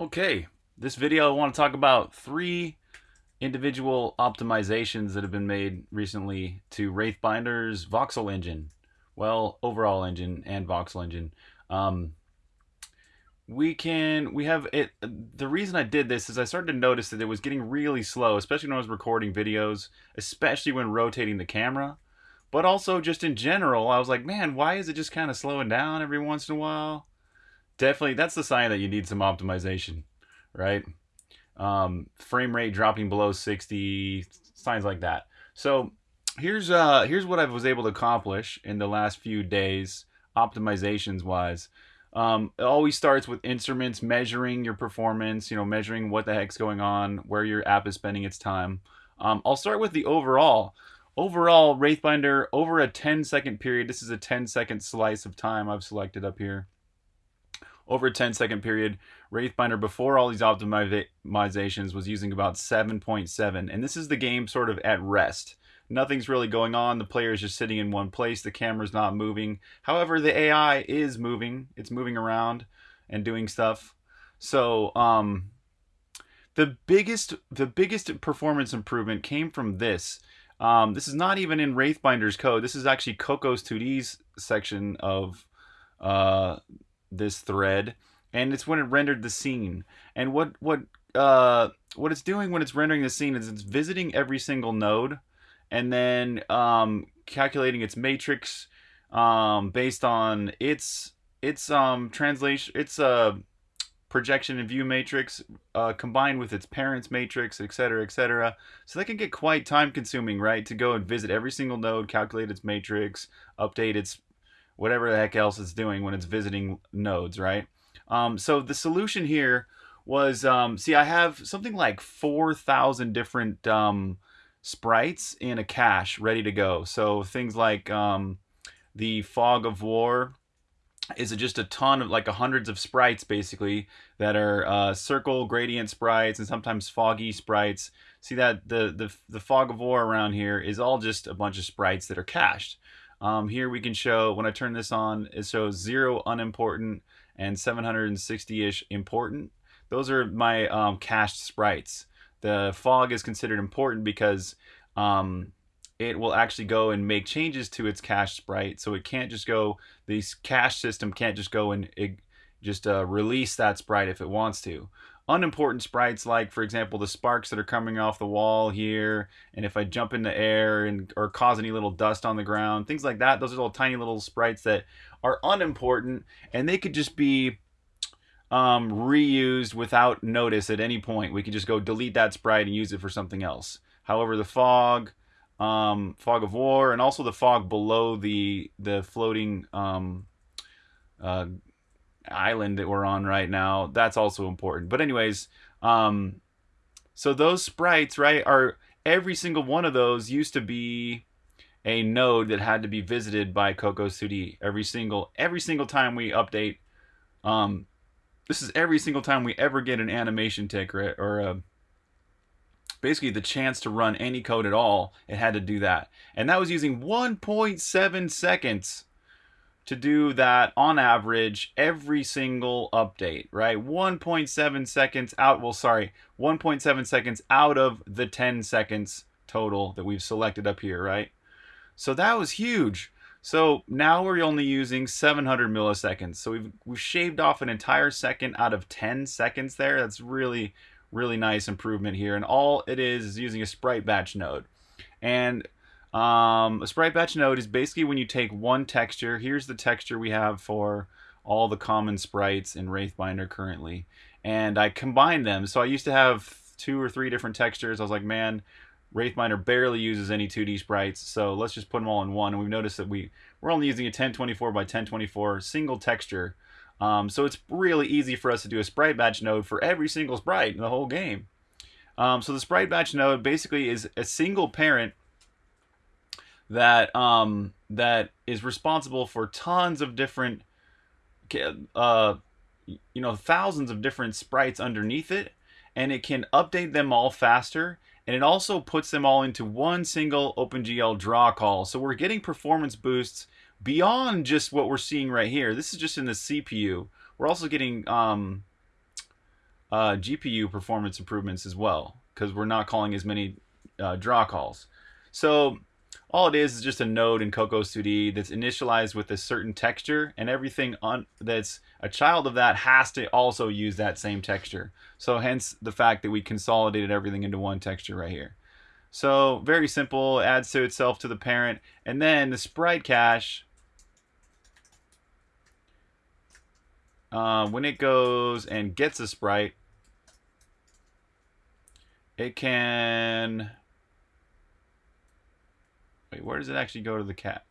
Okay, this video I want to talk about three individual optimizations that have been made recently to Wraithbinder's voxel engine. Well, overall engine and voxel engine. Um, we can, we have it, the reason I did this is I started to notice that it was getting really slow, especially when I was recording videos, especially when rotating the camera. But also just in general, I was like, man, why is it just kind of slowing down every once in a while? Definitely that's the sign that you need some optimization, right? Um, frame rate dropping below 60, signs like that. So here's uh here's what I was able to accomplish in the last few days, optimizations wise. Um, it always starts with instruments measuring your performance, you know, measuring what the heck's going on, where your app is spending its time. Um, I'll start with the overall. Overall, Wraithbinder over a 10 second period. This is a 10 second slice of time I've selected up here over a 10 second period. Wraithbinder before all these optimizations was using about 7.7 and this is the game sort of at rest. Nothing's really going on. The player is just sitting in one place. The camera's not moving. However, the AI is moving. It's moving around and doing stuff. So, um, the biggest the biggest performance improvement came from this. Um, this is not even in Wraithbinder's code. This is actually Cocos 2D's section of uh, this thread, and it's when it rendered the scene. And what what uh, what it's doing when it's rendering the scene is it's visiting every single node, and then um, calculating its matrix um, based on its its um, translation its uh, projection and view matrix uh, combined with its parents matrix, etc., etc. So that can get quite time consuming, right? To go and visit every single node, calculate its matrix, update its whatever the heck else it's doing when it's visiting nodes, right? Um, so the solution here was, um, see, I have something like 4,000 different um, sprites in a cache ready to go. So things like um, the Fog of War is just a ton of like hundreds of sprites basically that are uh, circle gradient sprites and sometimes foggy sprites. See that the, the the fog of war around here is all just a bunch of sprites that are cached. Um, here we can show, when I turn this on, it shows zero unimportant and 760-ish important. Those are my um, cached sprites. The fog is considered important because um, it will actually go and make changes to its cache sprite. So it can't just go, the cache system can't just go and just uh, release that sprite if it wants to unimportant sprites like for example the sparks that are coming off the wall here and if I jump in the air and or cause any little dust on the ground things like that. Those are little tiny little sprites that are unimportant and they could just be um, reused without notice at any point. We could just go delete that sprite and use it for something else. However the fog um, fog of war and also the fog below the the floating um, uh, island that we're on right now. That's also important. But anyways, um, so those sprites, right, are every single one of those used to be a node that had to be visited by Cocos 2D every single every single time we update. Um, this is every single time we ever get an animation tick or, or a, basically the chance to run any code at all. It had to do that, and that was using 1.7 seconds to do that on average every single update, right? 1.7 seconds out, well, sorry, 1.7 seconds out of the 10 seconds total that we've selected up here, right? So that was huge. So now we're only using 700 milliseconds. So we've, we've shaved off an entire second out of 10 seconds there. That's really, really nice improvement here. And all it is is using a sprite batch node. And um, a sprite batch node is basically when you take one texture. Here's the texture we have for all the common sprites in Wraithbinder currently. And I combined them. So I used to have two or three different textures. I was like, man, Wraithbinder barely uses any 2D sprites, so let's just put them all in one. And we've noticed that we, we're only using a 1024 by 1024 single texture. Um, so it's really easy for us to do a sprite batch node for every single sprite in the whole game. Um, so the sprite batch node basically is a single parent that um, that is responsible for tons of different, uh, you know, thousands of different sprites underneath it, and it can update them all faster. And it also puts them all into one single OpenGL draw call. So we're getting performance boosts beyond just what we're seeing right here. This is just in the CPU. We're also getting um, uh, GPU performance improvements as well because we're not calling as many uh, draw calls. So all it is is just a node in Cocos 2D that's initialized with a certain texture, and everything on that's a child of that has to also use that same texture. So hence the fact that we consolidated everything into one texture right here. So very simple, adds to itself to the parent, and then the sprite cache. Uh, when it goes and gets a sprite, it can Wait, where does it actually go to the cat?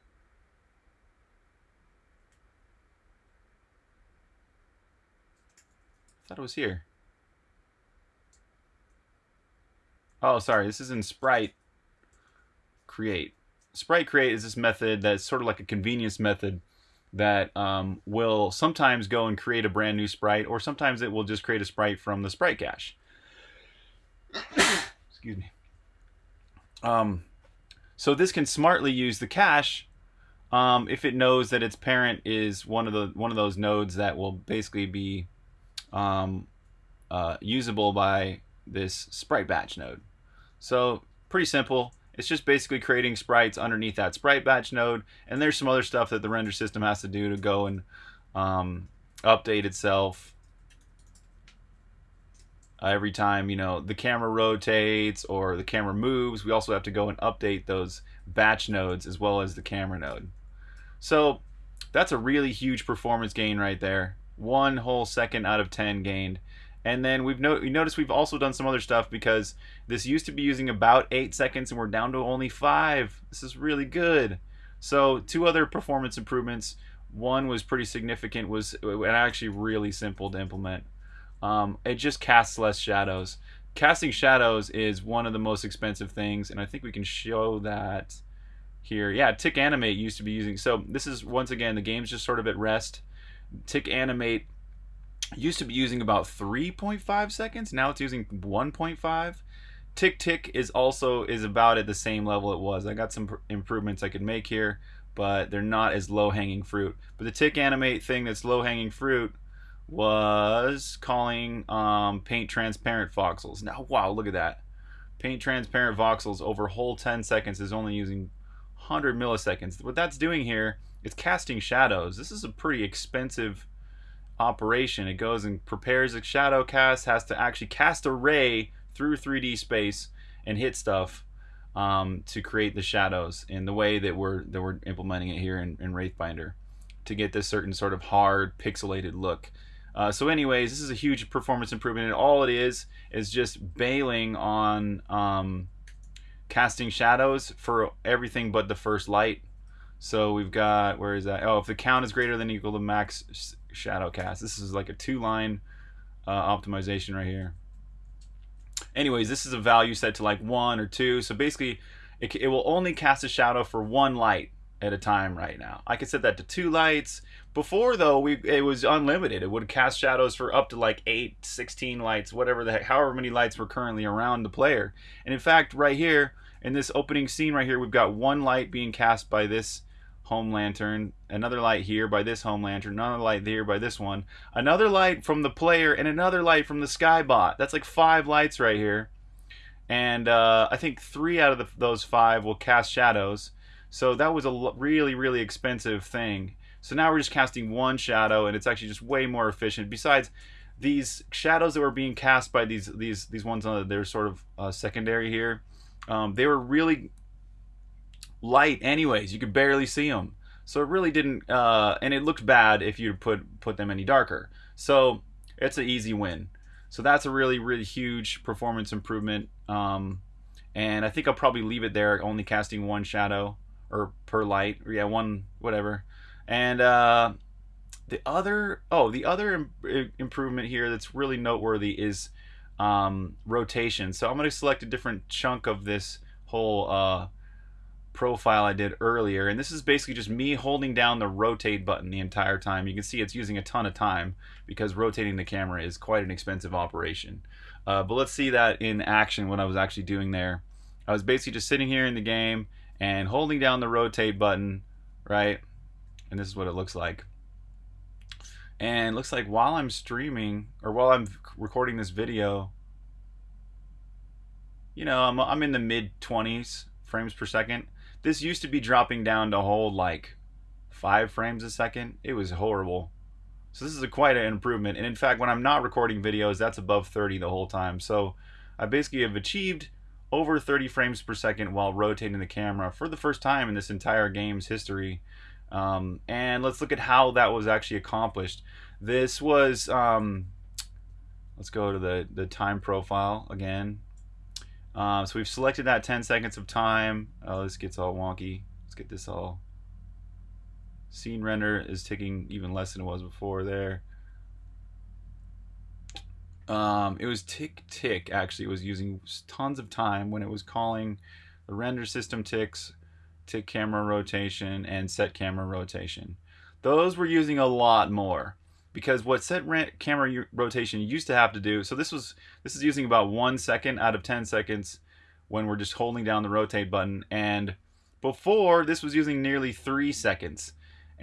I thought it was here. Oh, sorry. This is in Sprite Create. Sprite Create is this method that's sort of like a convenience method that um, will sometimes go and create a brand new sprite, or sometimes it will just create a sprite from the sprite cache. Excuse me. Um, so this can smartly use the cache um, if it knows that its parent is one of the one of those nodes that will basically be um, uh, usable by this sprite batch node. So pretty simple. It's just basically creating sprites underneath that sprite batch node, and there's some other stuff that the render system has to do to go and um, update itself uh, every time you know the camera rotates or the camera moves we also have to go and update those batch nodes as well as the camera node. So that's a really huge performance gain right there. One whole second out of 10 gained. And then we've no- noticed we've also done some other stuff because this used to be using about 8 seconds and we're down to only 5 this is really good. So two other performance improvements. One was pretty significant was and actually really simple to implement um, it just casts less shadows. Casting shadows is one of the most expensive things, and I think we can show that here. Yeah, Tick Animate used to be using. So this is once again the game's just sort of at rest. Tick Animate used to be using about 3.5 seconds. Now it's using 1.5. Tick Tick is also is about at the same level it was. I got some improvements I could make here, but they're not as low hanging fruit. But the Tick Animate thing that's low hanging fruit was calling um, paint transparent voxels. Now, wow, look at that. Paint transparent voxels over whole 10 seconds is only using 100 milliseconds. What that's doing here is casting shadows. This is a pretty expensive operation. It goes and prepares a shadow cast, has to actually cast a ray through 3D space and hit stuff um, to create the shadows in the way that we're that we're implementing it here in, in Wraithbinder to get this certain sort of hard pixelated look. Uh, so anyways, this is a huge performance improvement, and all it is is just bailing on um, casting shadows for everything but the first light. So we've got, where is that? Oh, if the count is greater than equal to max shadow cast. This is like a two-line uh, optimization right here. Anyways, this is a value set to like one or two. So basically, it, it will only cast a shadow for one light at a time right now. I could set that to two lights. Before though, we it was unlimited. It would cast shadows for up to like 8, 16 lights, whatever the heck, however many lights were currently around the player. And in fact, right here in this opening scene right here, we've got one light being cast by this home lantern, another light here by this home lantern, another light here by this one, another light from the player, and another light from the skybot. That's like five lights right here. And uh, I think three out of the, those five will cast shadows. So that was a really, really expensive thing. So now we're just casting one shadow, and it's actually just way more efficient. Besides, these shadows that were being cast by these these these ones on they're sort of uh, secondary here, um, they were really light. Anyways, you could barely see them. So it really didn't, uh, and it looked bad if you put put them any darker. So it's an easy win. So that's a really really huge performance improvement. Um, and I think I'll probably leave it there, only casting one shadow or per light. Yeah, one whatever. And uh, the other oh the other Im- improvement here that's really noteworthy is um, rotation. So I'm going to select a different chunk of this whole uh, profile I did earlier, and this is basically just me holding down the rotate button the entire time. You can see it's using a ton of time because rotating the camera is quite an expensive operation. Uh, but let's see that in action what I was actually doing there. I was basically just sitting here in the game and holding down the rotate button, right? And this is what it looks like. And looks like while I'm streaming or while I'm recording this video, you know, I'm, I'm in the mid 20s frames per second. This used to be dropping down to hold like five frames a second. It was horrible. So this is a quite an improvement. And in fact, when I'm not recording videos, that's above 30 the whole time. So I basically have achieved over 30 frames per second while rotating the camera for the first time in this entire game's history. Um, and let's look at how that was actually accomplished. This was, um, let's go to the, the time profile again. Um, so we've selected that 10 seconds of time. Oh, this gets all wonky. Let's get this all. Scene render is taking even less than it was before there. Um, it was tick tick actually. It was using tons of time when it was calling the render system ticks, tick camera rotation, and set camera rotation. Those were using a lot more because what set camera rotation used to have to do so this was this is using about one second out of 10 seconds when we're just holding down the rotate button and before this was using nearly three seconds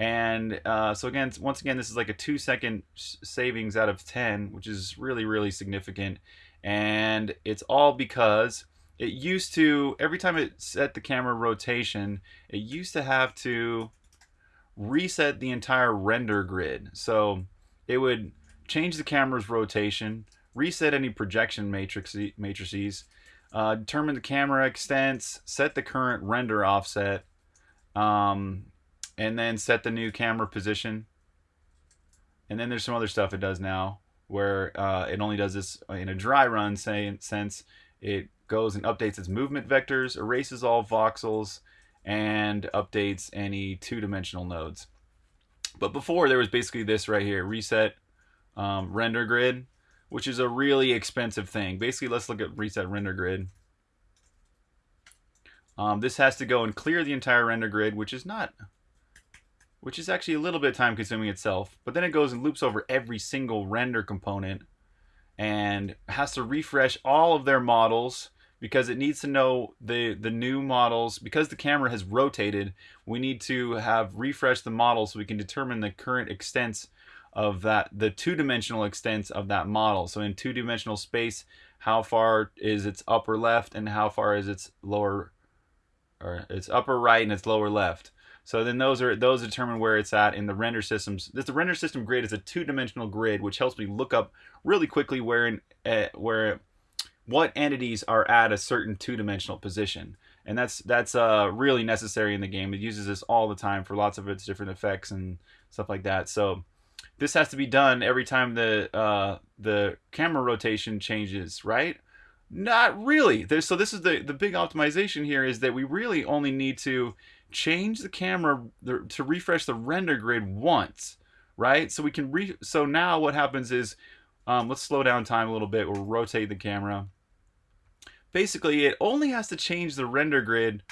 and uh, so again once again this is like a two second savings out of 10 which is really really significant. And it's all because it used to every time it set the camera rotation it used to have to reset the entire render grid. So it would change the camera's rotation, reset any projection matrix, matrices, uh, determine the camera extents, set the current render offset, um, and then set the new camera position. And then there's some other stuff it does now where uh, it only does this in a dry run say, sense. It goes and updates its movement vectors, erases all voxels, and updates any two-dimensional nodes. But before there was basically this right here, reset um, render grid, which is a really expensive thing. Basically, let's look at reset render grid. Um, this has to go and clear the entire render grid, which is not, which is actually a little bit time consuming itself. But then it goes and loops over every single render component and has to refresh all of their models because it needs to know the the new models because the camera has rotated we need to have refreshed the model so we can determine the current extents of that the two-dimensional extents of that model so in two-dimensional space how far is its upper left and how far is its lower or its upper right and its lower left so then those are those determine where it's at in the render systems. This the render system grid is a two-dimensional grid, which helps me look up really quickly where in, uh, where what entities are at a certain two-dimensional position. And that's that's uh, really necessary in the game. It uses this all the time for lots of its different effects and stuff like that. So this has to be done every time the uh, the camera rotation changes right? Not really. There's, so this is the the big optimization here is that we really only need to change the camera to refresh the render grid once right so we can re so now what happens is um, let's slow down time a little bit we'll rotate the camera basically it only has to change the render grid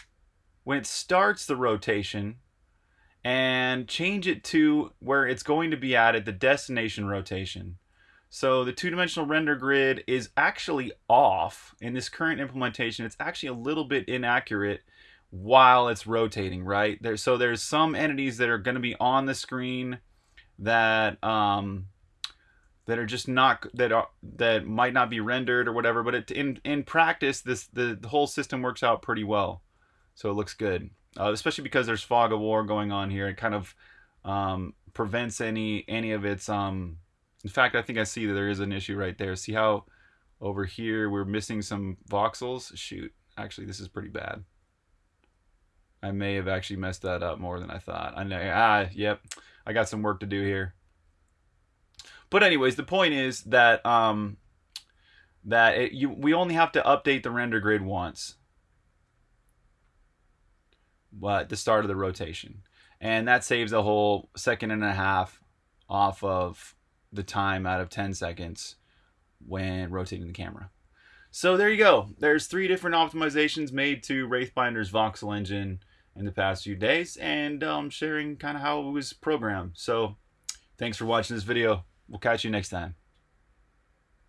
when it starts the rotation and change it to where it's going to be at at the destination rotation. So the two-dimensional render grid is actually off in this current implementation. It's actually a little bit inaccurate while it's rotating, right? There, so there's some entities that are going to be on the screen that um, that are just not that are that might not be rendered or whatever but it, in in practice this the, the whole system works out pretty well. So it looks good uh, especially because there's fog of war going on here. It kind of um, prevents any any of its um in fact I think I see that there is an issue right there. See how over here we're missing some voxels? Shoot actually this is pretty bad I may have actually messed that up more than I thought I know ah yep I got some work to do here but anyways, the point is that um, that it, you we only have to update the render grid once. At the start of the rotation. And that saves a whole second and a half off of the time out of 10 seconds when rotating the camera. So there you go. There's three different optimizations made to Wraithbinder's voxel engine in the past few days and um, sharing kind of how it was programmed. So thanks for watching this video. We'll catch you next time.